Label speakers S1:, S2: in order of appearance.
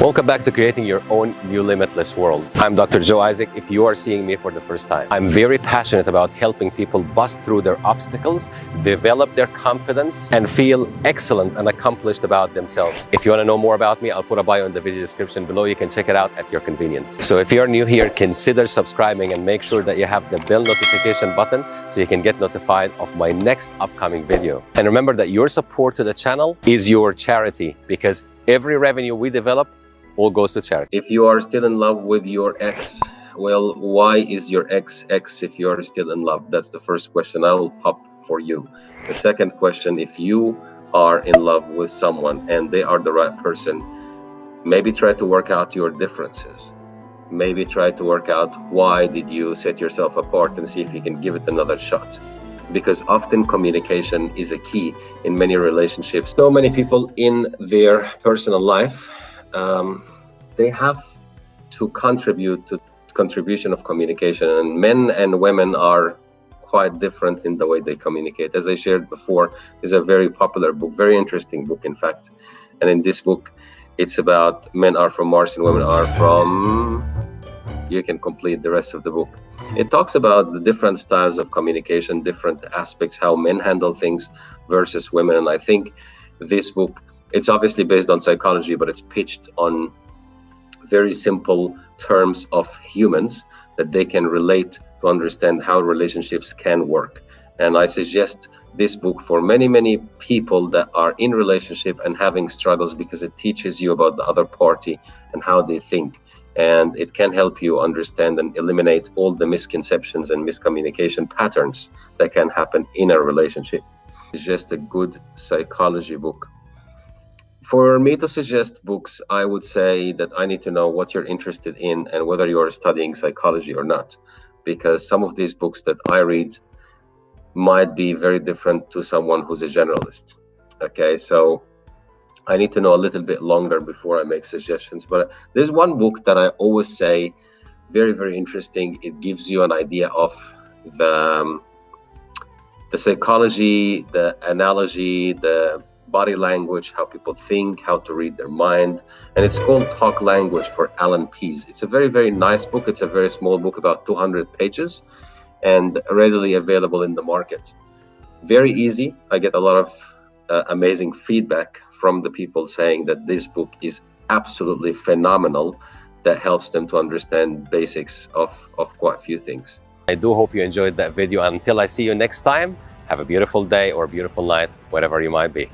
S1: Welcome back to creating your own new limitless world. I'm Dr. Joe Isaac if you are seeing me for the first time. I'm very passionate about helping people bust through their obstacles, develop their confidence, and feel excellent and accomplished about themselves. If you want to know more about me, I'll put a bio in the video description below. You can check it out at your convenience. So if you're new here, consider subscribing and make sure that you have the bell notification button so you can get notified of my next upcoming video. And remember that your support to the channel is your charity because every revenue we develop all goes to charity. If you are still in love with your ex, well, why is your ex ex if you are still in love? That's the first question I will pop for you. The second question, if you are in love with someone and they are the right person, maybe try to work out your differences. Maybe try to work out why did you set yourself apart and see if you can give it another shot because often communication is a key in many relationships. So many people in their personal life um, they have to contribute to contribution of communication and men and women are quite different in the way they communicate. As i shared before is a very popular book very interesting book in fact. And in this book it's about men are from mars and women are from you can complete the rest of the book. It talks about the different styles of communication different aspects how men handle things versus women. And i think this book it's obviously based on psychology, but it's pitched on very simple terms of humans that they can relate to understand how relationships can work. And I suggest this book for many, many people that are in relationship and having struggles because it teaches you about the other party and how they think. And it can help you understand and eliminate all the misconceptions and miscommunication patterns that can happen in a relationship. It's just a good psychology book. For me to suggest books, I would say that I need to know what you're interested in and whether you are studying psychology or not. Because some of these books that I read might be very different to someone who's a generalist. Okay, so I need to know a little bit longer before I make suggestions. But there's one book that I always say, very, very interesting. It gives you an idea of the um, the psychology, the analogy, the body language, how people think, how to read their mind. And it's called Talk Language for Allan Pease. It's a very, very nice book. It's a very small book, about 200 pages, and readily available in the market. Very easy. I get a lot of uh, amazing feedback from the people saying that this book is absolutely phenomenal that helps them to understand basics of, of quite a few things. I do hope you enjoyed that video. Until I see you next time, have a beautiful day or a beautiful night, wherever you might be.